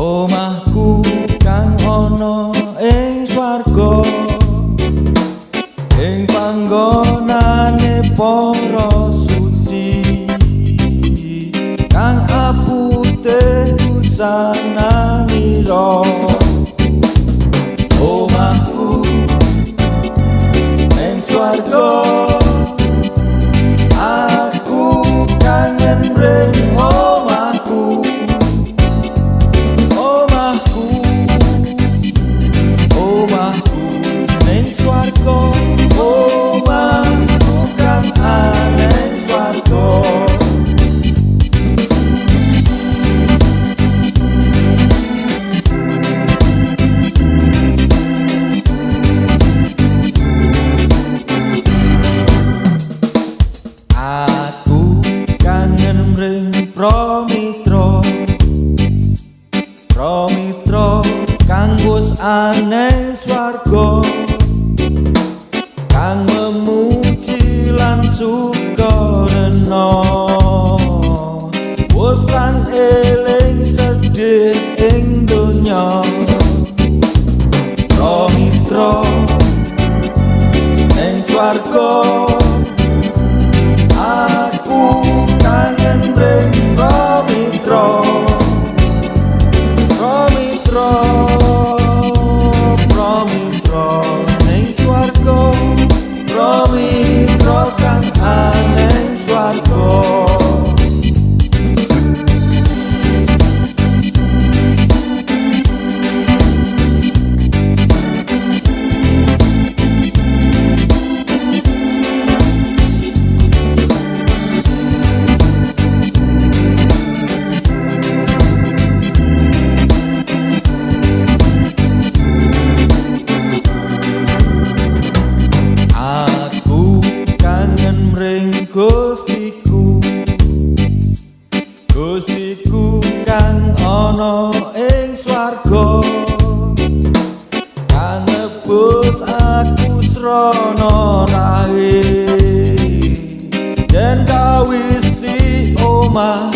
Oh my Promitra Promitra kang wis aneh swarga. Kang memuji lan sukarena wis lan eling sedih ing donya. Promitra ing swarga. Gustiku Gustiku kang ana ing swarga. Kang nebus aku srana rahe. Den kawisi omah